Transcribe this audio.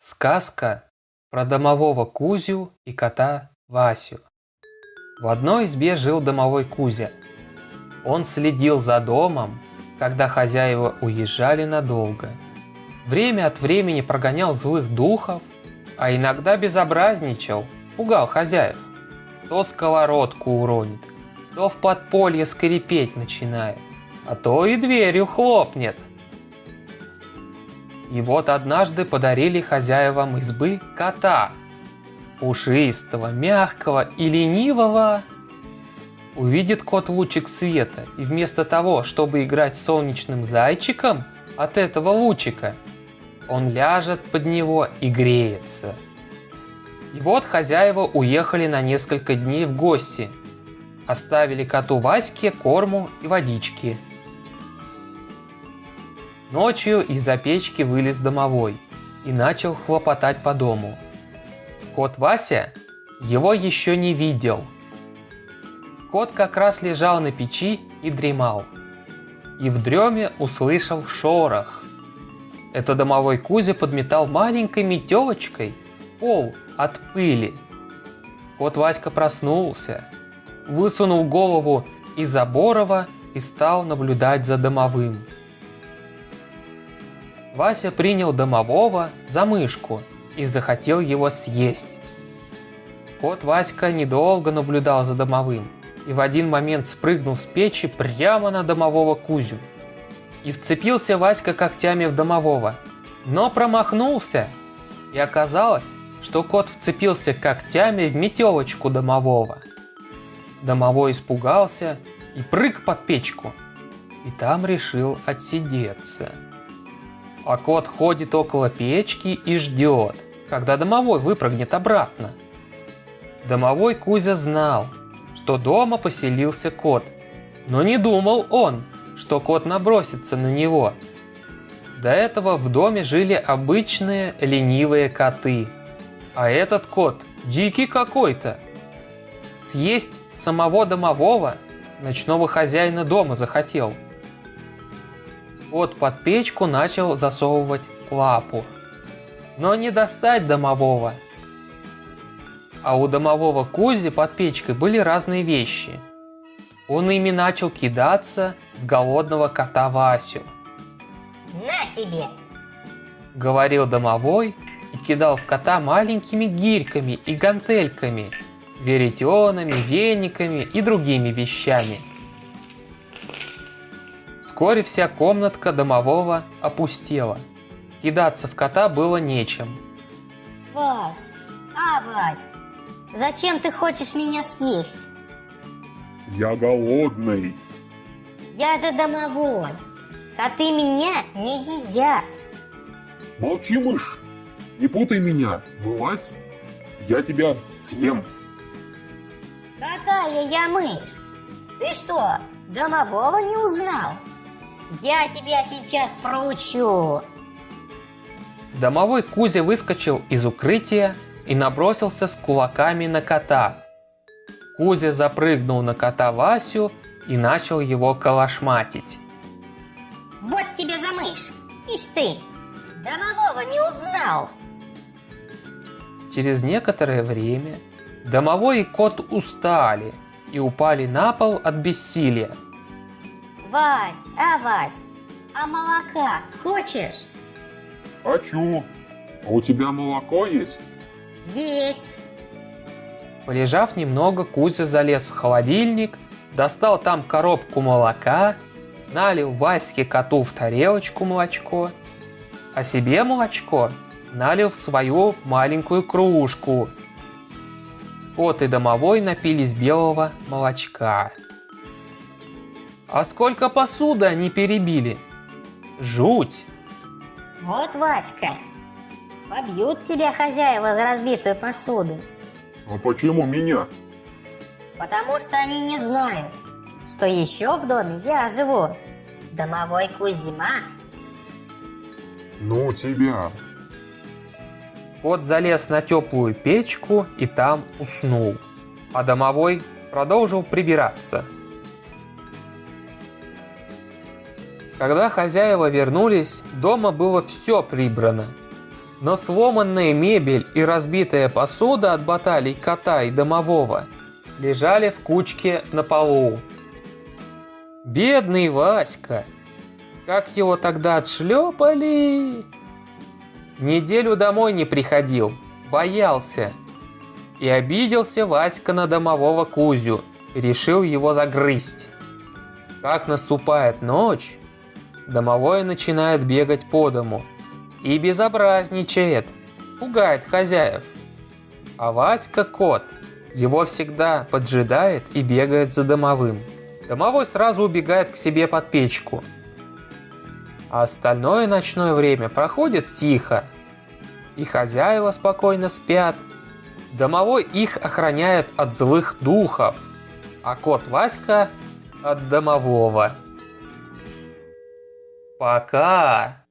Сказка про домового Кузю и кота Васю. В одной избе жил домовой Кузя. Он следил за домом, когда хозяева уезжали надолго. Время от времени прогонял злых духов, а иногда безобразничал, пугал хозяев. То сковородку уронит, то в подполье скрипеть начинает, а то и дверью хлопнет. И вот однажды подарили хозяевам избы кота. Пушистого, мягкого и ленивого. Увидит кот лучик света, и вместо того, чтобы играть солнечным зайчиком от этого лучика, он ляжет под него и греется. И вот хозяева уехали на несколько дней в гости. Оставили коту Ваське корму и водички – Ночью из-за печки вылез домовой и начал хлопотать по дому. Кот Вася его еще не видел. Кот как раз лежал на печи и дремал. И в дреме услышал шорох. Это домовой Кузя подметал маленькой метелочкой пол от пыли. Кот Васька проснулся, высунул голову из заборова и стал наблюдать за домовым. Вася принял домового за мышку и захотел его съесть. Кот Васька недолго наблюдал за домовым и в один момент спрыгнул с печи прямо на домового Кузю. И вцепился Васька когтями в домового, но промахнулся. И оказалось, что кот вцепился когтями в метелочку домового. Домовой испугался и прыг под печку, и там решил отсидеться а кот ходит около печки и ждет, когда домовой выпрыгнет обратно. Домовой Кузя знал, что дома поселился кот, но не думал он, что кот набросится на него. До этого в доме жили обычные ленивые коты, а этот кот дикий какой-то. Съесть самого домового ночного хозяина дома захотел – Кот под печку начал засовывать лапу. Но не достать домового. А у домового Кузи под печкой были разные вещи. Он ими начал кидаться в голодного кота Васю. На тебе! Говорил домовой и кидал в кота маленькими гирьками и гантельками, веретенами, вениками и другими вещами – Вскоре вся комнатка домового опустела. Кидаться в кота было нечем. Вась, а, Вась, зачем ты хочешь меня съесть? Я голодный. Я же домовой. Коты меня не едят. Молчи, мышь. Не путай меня. Вылазь. Я тебя съем. Какая я мышь? Ты что, домового не узнал? Я тебя сейчас проучу. Домовой Кузя выскочил из укрытия и набросился с кулаками на кота. Кузя запрыгнул на кота Васю и начал его калашматить. Вот тебе за мышь! Ишь ты! Домового не узнал! Через некоторое время домовой и кот устали и упали на пол от бессилия. Вась, а Вась, а молока хочешь? Хочу. А у тебя молоко есть? Есть. Полежав немного, Кузя залез в холодильник, достал там коробку молока, налил Ваське коту в тарелочку молочко, а себе молочко налил в свою маленькую кружку. Кот и домовой напились белого молочка. А сколько посуды они перебили? Жуть! Вот, Васька, побьют тебя хозяева за разбитую посуду. А почему меня? Потому что они не знают, что еще в доме я живу. Домовой Кузьма. Ну тебя. Кот залез на теплую печку и там уснул. А домовой продолжил прибираться – Когда хозяева вернулись, дома было все прибрано. Но сломанная мебель и разбитая посуда от баталий кота и домового лежали в кучке на полу. Бедный Васька! Как его тогда отшлепали! Неделю домой не приходил, боялся. И обиделся Васька на домового Кузю решил его загрызть. Как наступает ночь, домовой начинает бегать по дому и безобразничает, пугает хозяев. А Васька кот его всегда поджидает и бегает за домовым. Домовой сразу убегает к себе под печку. А остальное ночное время проходит тихо. И хозяева спокойно спят. Домовой их охраняет от злых духов, а кот Васька от домового. Пока!